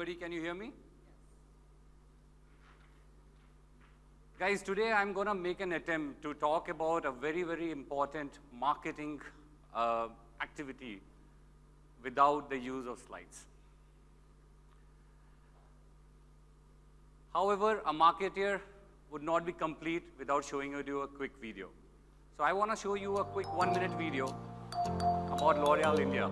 Everybody, can you hear me? Guys, today I'm going to make an attempt to talk about a very, very important marketing uh, activity without the use of slides. However, a marketer would not be complete without showing you a quick video. So I want to show you a quick one minute video about L'Oreal India.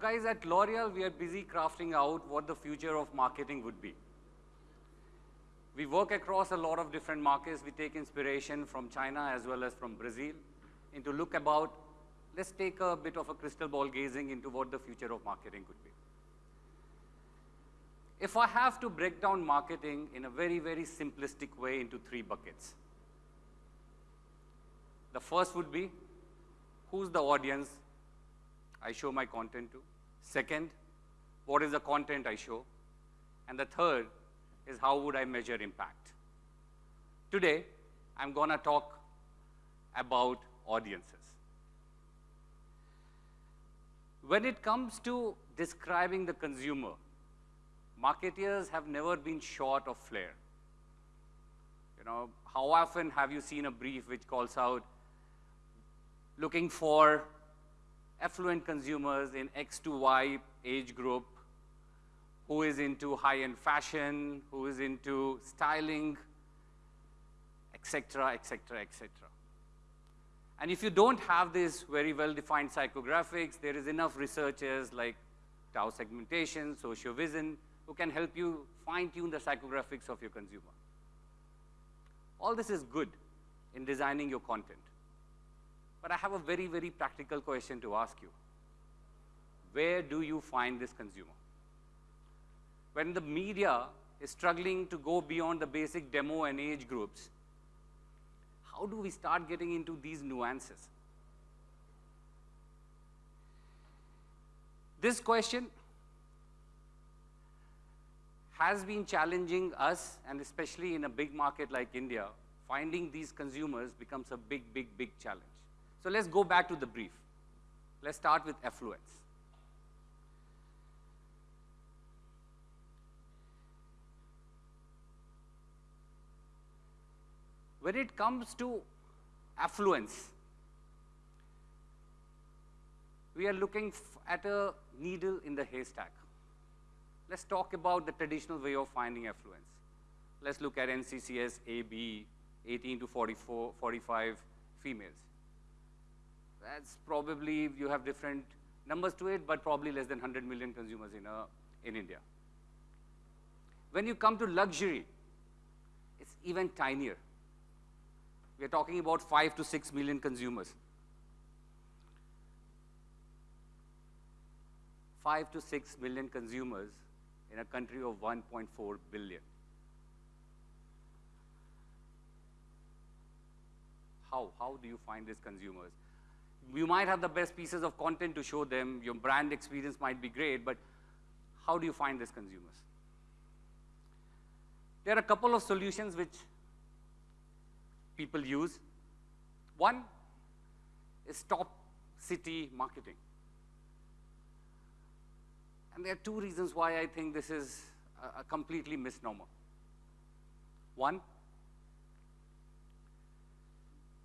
Guys, at L'Oreal, we are busy crafting out what the future of marketing would be. We work across a lot of different markets. We take inspiration from China as well as from Brazil And into look about, let's take a bit of a crystal ball gazing into what the future of marketing could be. If I have to break down marketing in a very, very simplistic way into three buckets. The first would be, who's the audience I show my content to. Second, what is the content I show? And the third is how would I measure impact? Today, I'm going to talk about audiences. When it comes to describing the consumer, marketeers have never been short of flair. You know, how often have you seen a brief which calls out looking for affluent consumers in X to Y age group who is into high-end fashion, who is into styling, etc., etc., etc. And if you don't have this very well-defined psychographics, there is enough researchers like Tao segmentation, Sociovision, who can help you fine-tune the psychographics of your consumer. All this is good in designing your content. But I have a very, very practical question to ask you. Where do you find this consumer? When the media is struggling to go beyond the basic demo and age groups, how do we start getting into these nuances? This question has been challenging us, and especially in a big market like India, finding these consumers becomes a big, big, big challenge. So let's go back to the brief. Let's start with affluence. When it comes to affluence, we are looking at a needle in the haystack. Let's talk about the traditional way of finding affluence. Let's look at NCCS AB, 18 to 44, 45 females. That's probably, you have different numbers to it, but probably less than 100 million consumers in, a, in India. When you come to luxury, it's even tinier. We're talking about 5 to 6 million consumers. 5 to 6 million consumers in a country of 1.4 billion. How? How do you find these consumers? You might have the best pieces of content to show them, your brand experience might be great, but how do you find these consumers? There are a couple of solutions which people use. One is top city marketing. And there are two reasons why I think this is a, a completely misnomer. One,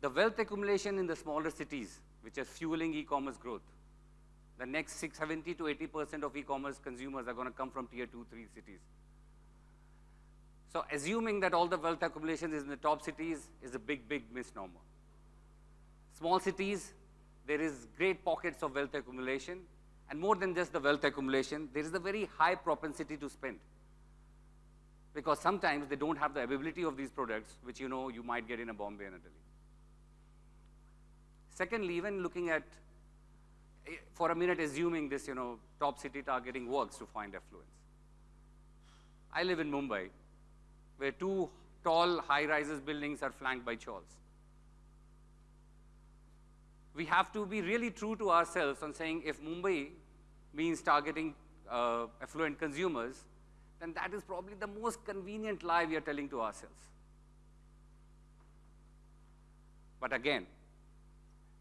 the wealth accumulation in the smaller cities, which is fueling e-commerce growth. The next 70 to 80% of e-commerce consumers are going to come from tier two, three cities. So assuming that all the wealth accumulation is in the top cities is a big, big misnomer. Small cities, there is great pockets of wealth accumulation, and more than just the wealth accumulation, there is a very high propensity to spend. Because sometimes they don't have the availability of these products, which you know you might get in a Bombay and a Delhi. Secondly, even looking at, eh, for a minute, assuming this, you know, top city targeting works to find affluence. I live in Mumbai, where two tall high-rises buildings are flanked by chawls. We have to be really true to ourselves on saying if Mumbai means targeting uh, affluent consumers, then that is probably the most convenient lie we are telling to ourselves. But again,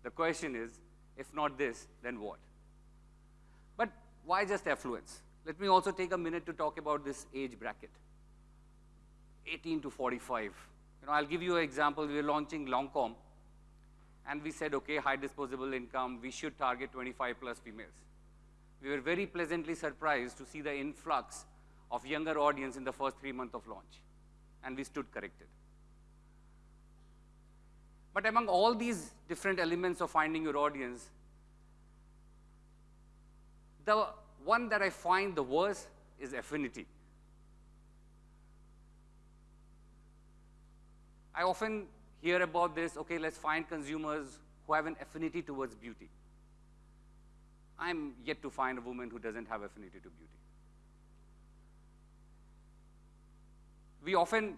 the question is, if not this, then what? But why just affluence? Let me also take a minute to talk about this age bracket. 18 to 45. You know, I'll give you an example. We are launching Lancôme, and we said, okay, high disposable income, we should target 25 plus females. We were very pleasantly surprised to see the influx of younger audience in the first three months of launch, and we stood corrected. But among all these different elements of finding your audience, the one that I find the worst is affinity. I often hear about this, okay, let's find consumers who have an affinity towards beauty. I'm yet to find a woman who doesn't have affinity to beauty. We often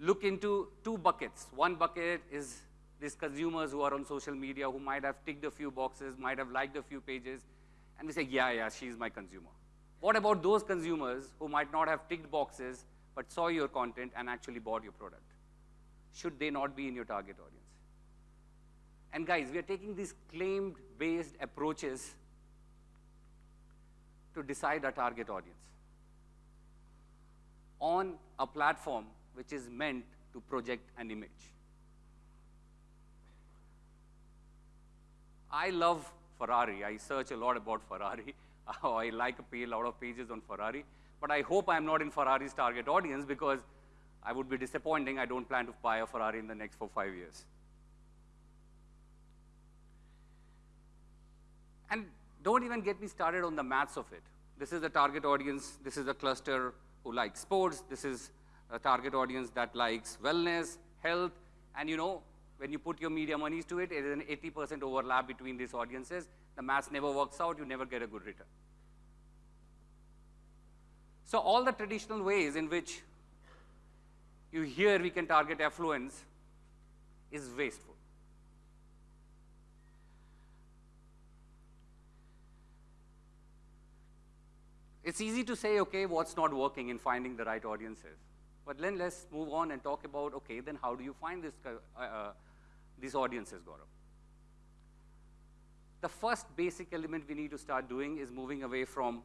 look into two buckets. One bucket is these consumers who are on social media who might have ticked a few boxes, might have liked a few pages, and we say, yeah, yeah, she's my consumer. What about those consumers who might not have ticked boxes but saw your content and actually bought your product? Should they not be in your target audience? And guys, we are taking these claimed-based approaches to decide our target audience on a platform which is meant to project an image. I love Ferrari. I search a lot about Ferrari. Oh, I like a lot of pages on Ferrari. But I hope I'm not in Ferrari's target audience because I would be disappointing. I don't plan to buy a Ferrari in the next four, five years. And don't even get me started on the maths of it. This is the target audience. This is a cluster who likes sports. This is a target audience that likes wellness, health, and you know, when you put your media monies to it, it is an 80% overlap between these audiences. The math never works out, you never get a good return. So all the traditional ways in which you hear we can target affluence is wasteful. It's easy to say, okay, what's not working in finding the right audiences. But then let's move on and talk about, okay, then how do you find this, uh, uh, these audiences, Gaurav? The first basic element we need to start doing is moving away from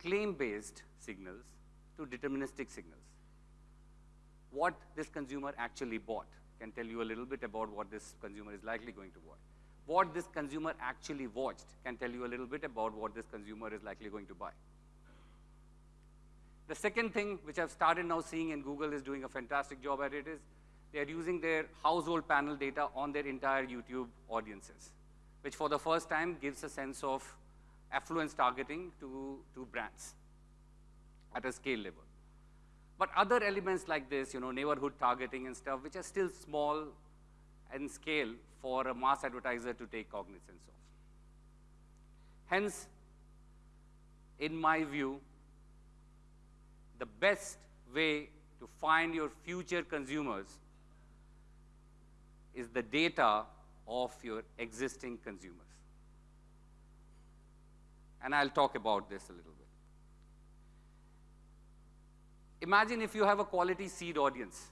claim-based signals to deterministic signals. What this consumer actually bought can tell you a little bit about what this consumer is likely going to buy. What this consumer actually watched can tell you a little bit about what this consumer is likely going to buy. The second thing which I've started now seeing and Google is doing a fantastic job at it is they're using their household panel data on their entire YouTube audiences, which for the first time gives a sense of affluence targeting to, to brands at a scale level. But other elements like this, you know, neighborhood targeting and stuff, which are still small in scale for a mass advertiser to take cognizance of. Hence, in my view, the best way to find your future consumers is the data of your existing consumers. And I'll talk about this a little bit. Imagine if you have a quality seed audience.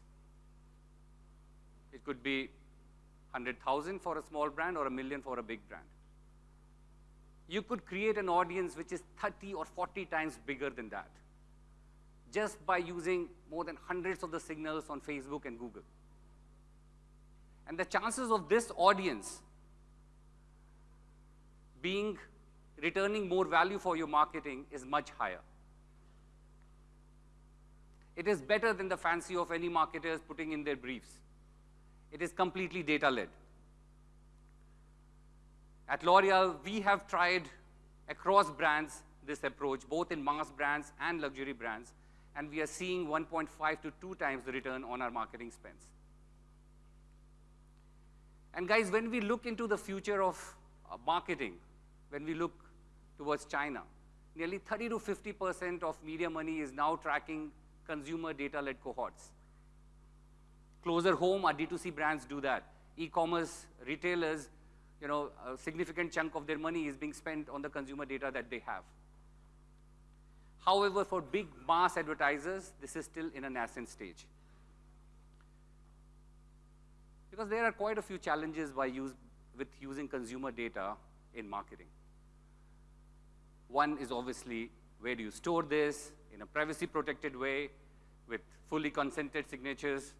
It could be 100,000 for a small brand or a million for a big brand. you could create an audience which is 30 or 40 times bigger than that just by using more than hundreds of the signals on Facebook and Google. And the chances of this audience being returning more value for your marketing is much higher. It is better than the fancy of any marketers putting in their briefs. It is completely data-led. At L'Oreal, we have tried across brands this approach, both in mass brands and luxury brands, and we are seeing 1.5 to 2 times the return on our marketing spends. And guys, when we look into the future of uh, marketing, when we look towards China, nearly 30 to 50% of media money is now tracking consumer data-led cohorts. Closer home, our D2C brands do that. E-commerce retailers, you know, a significant chunk of their money is being spent on the consumer data that they have. However, for big mass advertisers, this is still in a nascent stage. Because there are quite a few challenges by use, with using consumer data in marketing. One is obviously where do you store this in a privacy protected way with fully consented signatures.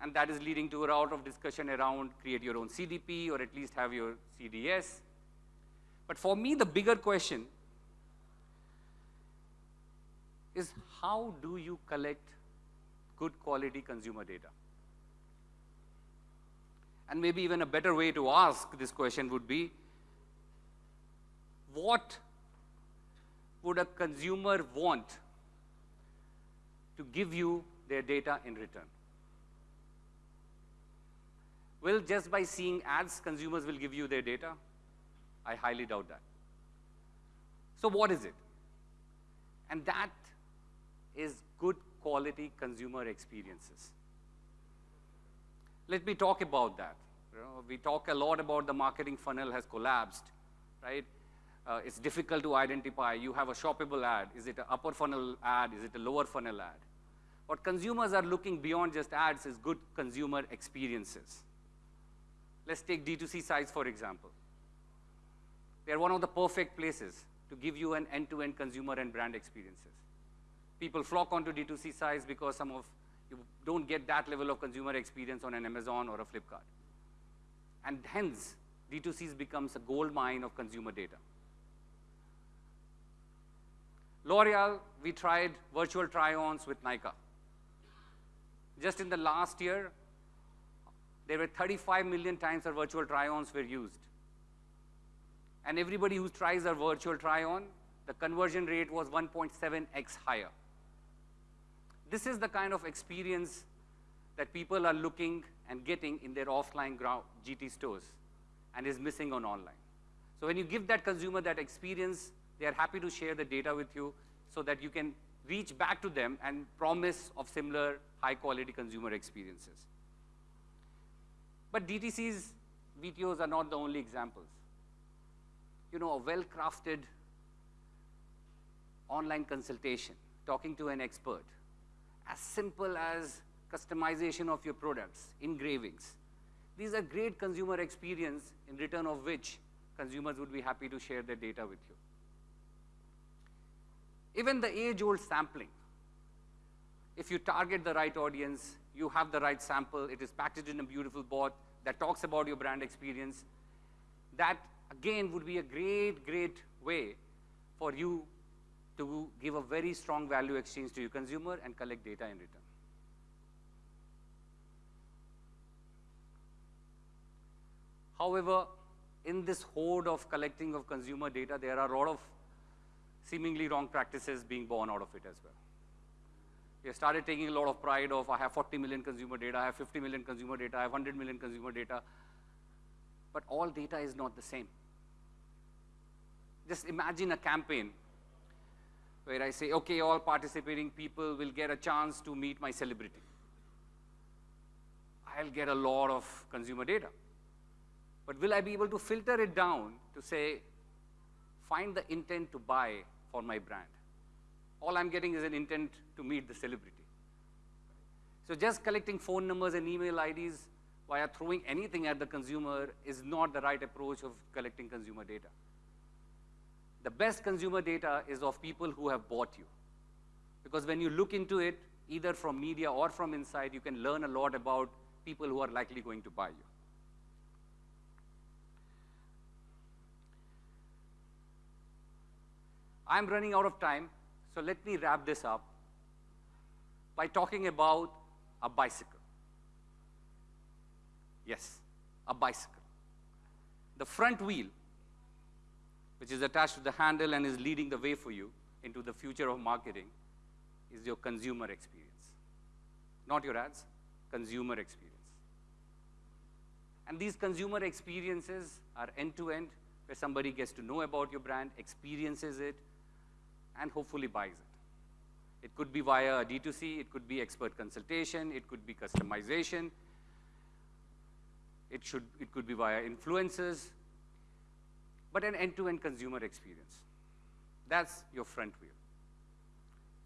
And that is leading to a lot of discussion around create your own CDP or at least have your CDS. But for me, the bigger question is how do you collect good quality consumer data? And maybe even a better way to ask this question would be, what would a consumer want to give you their data in return? Will just by seeing ads, consumers will give you their data? I highly doubt that. So what is it? And that is good quality consumer experiences. Let me talk about that. You know, we talk a lot about the marketing funnel has collapsed, right? Uh, it's difficult to identify. You have a shoppable ad. Is it an upper funnel ad? Is it a lower funnel ad? What consumers are looking beyond just ads is good consumer experiences. Let's take D2C sites, for example. They're one of the perfect places to give you an end-to-end -end consumer and brand experiences. People flock onto D2C sites because some of you don't get that level of consumer experience on an Amazon or a Flipkart. And hence, D2C becomes a gold mine of consumer data. L'Oreal, we tried virtual try-ons with Nykaa. Just in the last year, there were 35 million times our virtual try-ons were used. And everybody who tries our virtual try-on, the conversion rate was 1.7x higher. This is the kind of experience that people are looking and getting in their offline GT stores and is missing on online. So when you give that consumer that experience, they are happy to share the data with you so that you can reach back to them and promise of similar high quality consumer experiences. But DTC's VTOs are not the only examples. You know, a well-crafted online consultation, talking to an expert, as simple as customization of your products, engravings. These are great consumer experience in return of which consumers would be happy to share their data with you. Even the age-old sampling. If you target the right audience, you have the right sample, it is packaged in a beautiful bot that talks about your brand experience, that again would be a great, great way for you to give a very strong value exchange to your consumer and collect data in return. However, in this horde of collecting of consumer data, there are a lot of seemingly wrong practices being born out of it as well. We have started taking a lot of pride of, I have 40 million consumer data, I have 50 million consumer data, I have 100 million consumer data. But all data is not the same. Just imagine a campaign where I say, okay, all participating people will get a chance to meet my celebrity. I'll get a lot of consumer data. But will I be able to filter it down to say, find the intent to buy for my brand? All I'm getting is an intent to meet the celebrity. So just collecting phone numbers and email IDs via throwing anything at the consumer is not the right approach of collecting consumer data. The best consumer data is of people who have bought you. Because when you look into it, either from media or from inside, you can learn a lot about people who are likely going to buy you. I'm running out of time, so let me wrap this up by talking about a bicycle. Yes, a bicycle. The front wheel, which is attached to the handle and is leading the way for you into the future of marketing, is your consumer experience. Not your ads, consumer experience. And these consumer experiences are end-to-end, where somebody gets to know about your brand, experiences it, and hopefully buys it. It could be via D2C, it could be expert consultation, it could be customization, it, should, it could be via influencers, but an end-to-end consumer experience. That's your front wheel.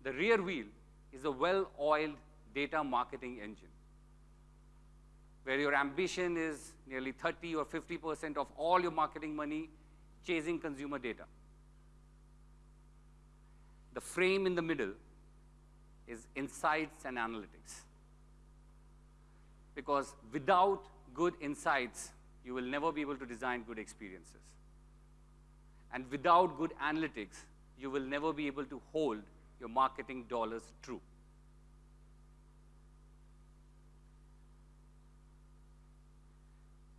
The rear wheel is a well-oiled data marketing engine where your ambition is nearly 30 or 50% of all your marketing money chasing consumer data. The frame in the middle is insights and analytics. Because without good insights, you will never be able to design good experiences. And without good analytics, you will never be able to hold your marketing dollars true.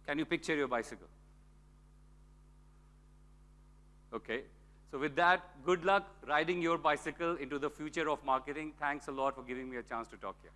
Can you picture your bicycle? Okay. So with that, good luck riding your bicycle into the future of marketing. Thanks a lot for giving me a chance to talk here.